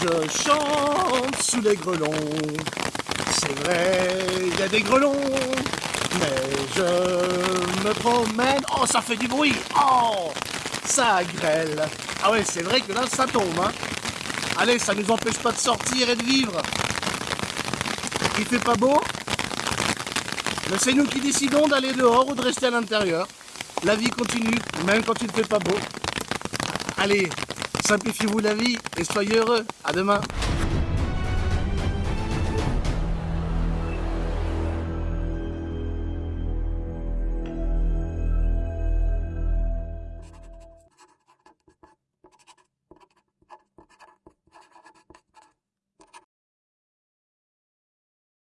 je chante sous les grelons. C'est vrai, il y a des grelons, mais je me promène. Oh, ça fait du bruit. Oh, ça grêle. Ah ouais, c'est vrai que là, ça tombe. Hein. Allez, ça nous empêche pas de sortir et de vivre. Il fait pas beau? Mais c'est nous qui décidons d'aller dehors ou de rester à l'intérieur. La vie continue, même quand il ne fait pas beau. Allez, simplifiez-vous la vie et soyez heureux. À demain.